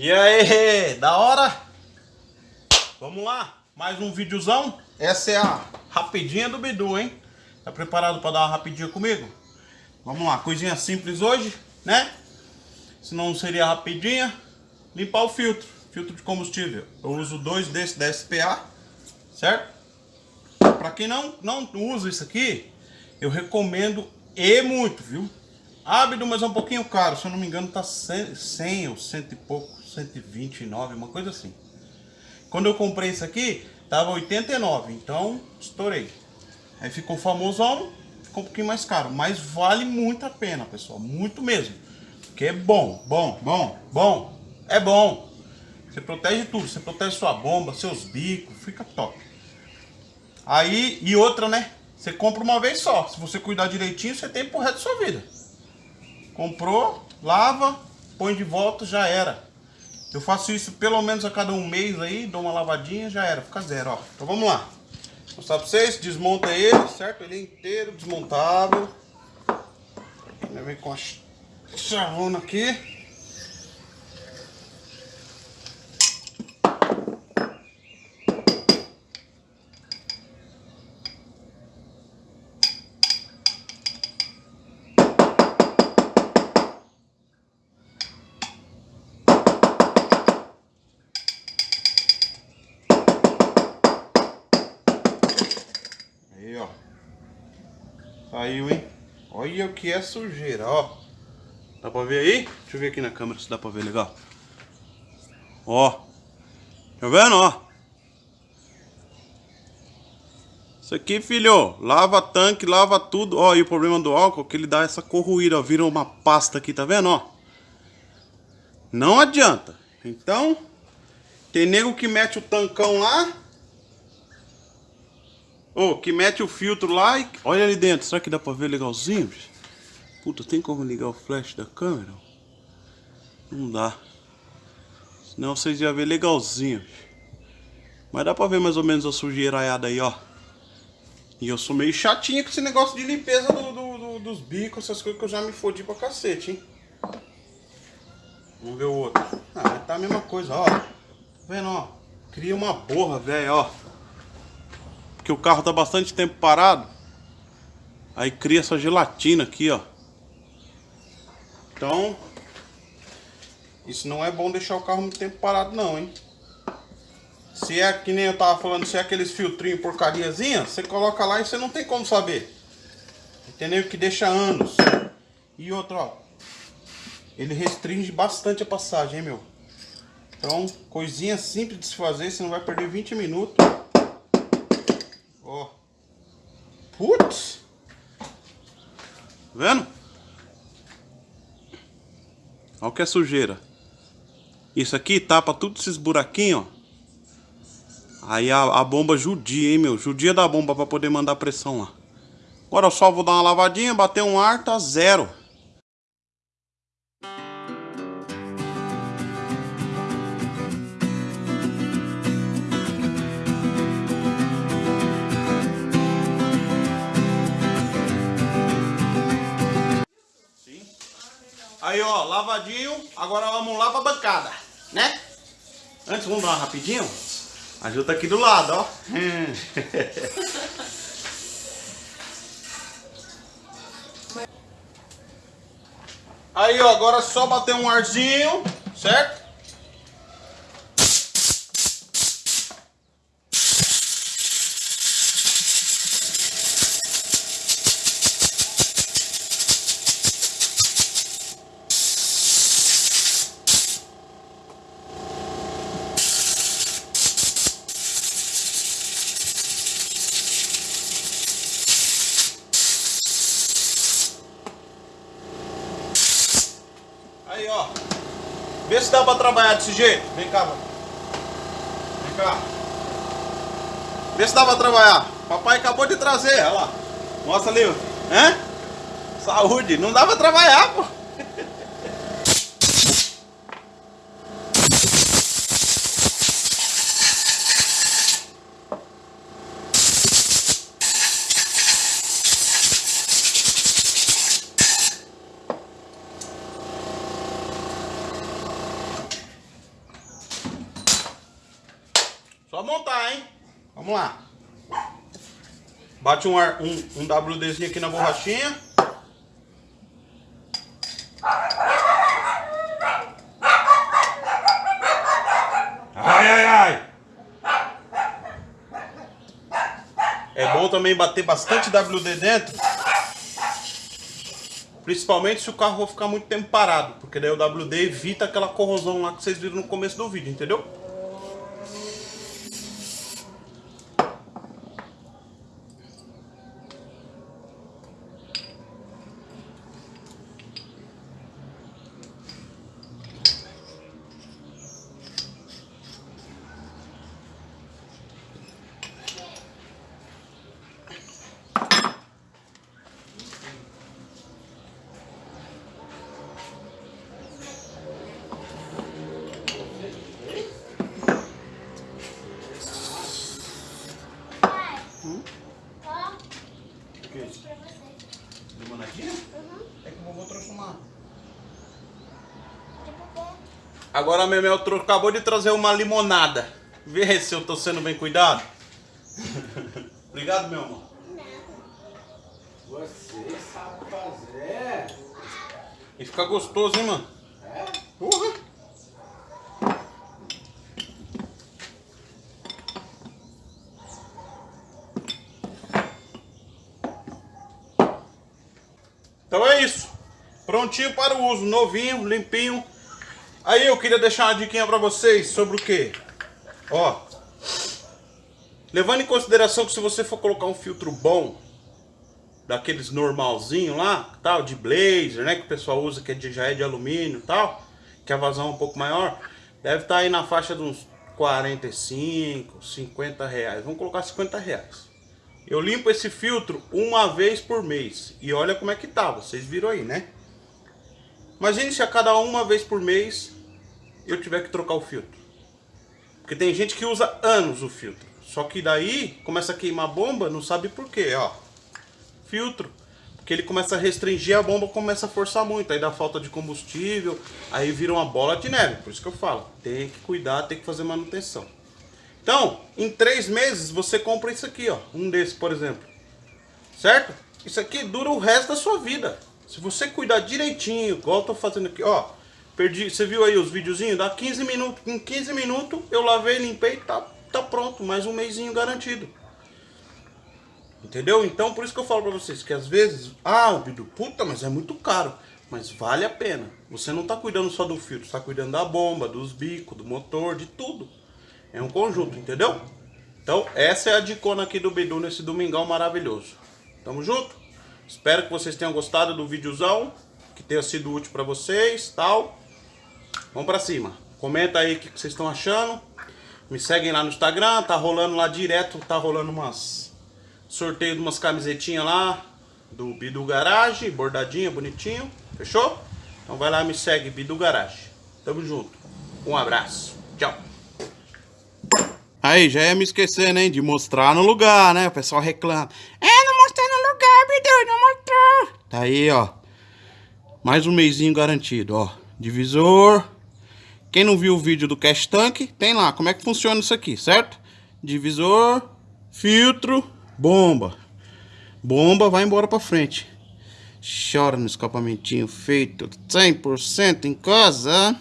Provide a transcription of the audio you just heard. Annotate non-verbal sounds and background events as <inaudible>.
E aí, da hora? Vamos lá, mais um videozão. Essa é a rapidinha do Bidu, hein? Tá preparado para dar uma rapidinha comigo? Vamos lá, coisinha simples hoje, né? Se não seria rapidinha, limpar o filtro, filtro de combustível. Eu uso dois desses da SPA, certo? Para quem não, não usa isso aqui, eu recomendo e muito, viu? Ábido, mas é um pouquinho caro, se eu não me engano tá 100, 100 ou 100 e pouco, 129, uma coisa assim. Quando eu comprei isso aqui, tava 89, então estourei. Aí ficou famosão, ficou um pouquinho mais caro, mas vale muito a pena, pessoal, muito mesmo. Porque é bom, bom, bom, bom, é bom. Você protege tudo, você protege sua bomba, seus bicos, fica top. Aí, e outra, né? Você compra uma vez só. Se você cuidar direitinho, você tem pro resto da sua vida. Comprou, lava, põe de volta, já era. Eu faço isso pelo menos a cada um mês aí, dou uma lavadinha, já era, fica zero, ó. Então vamos lá. Vou mostrar pra vocês, desmonta ele, certo? Ele é inteiro, desmontável. Vem com a chavona aqui. Saiu, hein? Olha o que é sujeira, ó. Dá pra ver aí? Deixa eu ver aqui na câmera se dá pra ver legal. Ó. Tá vendo, ó? Isso aqui, filho, lava tanque, lava tudo. Ó, e o problema do álcool é que ele dá essa corroída, ó. Vira uma pasta aqui, tá vendo, ó? Não adianta. Então, tem nego que mete o tancão lá Oh, que mete o filtro lá e... Olha ali dentro, será que dá pra ver legalzinho? Puta, tem como ligar o flash da câmera? Não dá. Senão vocês iam ver legalzinho. Mas dá pra ver mais ou menos a sujeiraiada aí, ó. E eu sou meio chatinho com esse negócio de limpeza do, do, do, dos bicos, essas coisas que eu já me fodi pra cacete, hein. Vamos ver o outro. Ah, tá a mesma coisa, ó. Tá vendo, ó? Cria uma borra, velho, ó que o carro tá bastante tempo parado. Aí cria essa gelatina aqui, ó. Então, isso não é bom deixar o carro muito tempo parado não, hein. Se é que nem eu tava falando, se é aqueles filtrinhos porcariazinha, você coloca lá e você não tem como saber. Entendeu? Que deixa anos. E outro, ó. Ele restringe bastante a passagem, hein, meu. Então, coisinha simples de se fazer, você não vai perder 20 minutos. Ó. Putz. Tá vendo? Olha o que é sujeira. Isso aqui tapa tudo esses buraquinhos, ó. Aí a, a, bomba judia, hein, meu? Judia da bomba pra poder mandar pressão lá. Agora eu só vou dar uma lavadinha, bater um ar, tá zero. Aí, ó, lavadinho. Agora vamos lá pra bancada, né? Antes, vamos dar uma rapidinho. A Ju tá aqui do lado, ó. <laughs> Aí, ó, agora é só bater um arzinho, certo? Vê se dá pra trabalhar desse jeito. Vem cá, mano. Vem cá. Vê se dá pra trabalhar. Papai acabou de trazer, olha lá. Mostra ali, Hã? Saúde. Não dá pra trabalhar, pô. <laughs> Só montar, hein? Vamos lá. Bate um, ar, um, um WDzinho aqui na borrachinha. Ai, ai, ai. É bom também bater bastante WD dentro. Principalmente se o carro for ficar muito tempo parado. Porque daí o WD evita aquela corrosão lá que vocês viram no começo do vídeo, entendeu? Agora a Memel acabou de trazer uma limonada. Vê se eu tô sendo bem cuidado. <laughs> Obrigado, meu amor. Você sabe fazer. E fica gostoso, hein, mano? É? Uhum. Então é isso. Prontinho para o uso. Novinho, limpinho. Aí eu queria deixar uma diquinha para vocês sobre o que? Ó. Levando em consideração que se você for colocar um filtro bom, daqueles normalzinho lá, tal, de blazer, né, que o pessoal usa, que é já é de alumínio tal, que a vazão é um pouco maior, deve estar tá aí na faixa de uns 45, 50 reais. Vamos colocar 50 reais. Eu limpo esse filtro uma vez por mês. E olha como é que tá, vocês viram aí, né? Imagine se a cada uma vez por mês eu tiver que trocar o filtro. Porque tem gente que usa anos o filtro. Só que daí começa a queimar bomba, não sabe por quê, ó. Filtro. Porque ele começa a restringir, a bomba começa a forçar muito. Aí dá falta de combustível, aí vira uma bola de neve. Por isso que eu falo, tem que cuidar, tem que fazer manutenção. Então, em três meses você compra isso aqui, ó. Um desse, por exemplo. Certo? Isso aqui dura o resto da sua vida. Se você cuidar direitinho, igual eu tô fazendo aqui, ó. Perdi, você viu aí os videozinhos? Dá 15 minutos. Em 15 minutos eu lavei, limpei, tá, tá pronto. Mais um mêsinho garantido. Entendeu? Então por isso que eu falo pra vocês que às vezes, ah, o Bidu, puta, mas é muito caro. Mas vale a pena. Você não tá cuidando só do filtro, está cuidando da bomba, dos bicos, do motor, de tudo. É um conjunto, entendeu? Então essa é a dicona aqui do Bidu nesse domingão maravilhoso. Tamo junto? Espero que vocês tenham gostado do videozão, que tenha sido útil pra vocês, tal. Vamos pra cima. Comenta aí o que vocês estão achando. Me seguem lá no Instagram, tá rolando lá direto, tá rolando umas sorteio de umas camisetinhas lá do Bidu Garage, bordadinha, bonitinho. Fechou? Então vai lá me segue, Bidu Garage. Tamo junto. Um abraço. Tchau. Aí, já ia me esquecendo, hein, de mostrar no lugar, né? O pessoal reclama. É, não mostrei no lugar, Bidu, não mostrou. Tá aí, ó. Mais um mêsinho garantido, ó. Divisor. Quem não viu o vídeo do Cash Tank, tem lá como é que funciona isso aqui, certo? Divisor, filtro, bomba. Bomba vai embora pra frente. Chora no escapamentinho feito 100% em casa.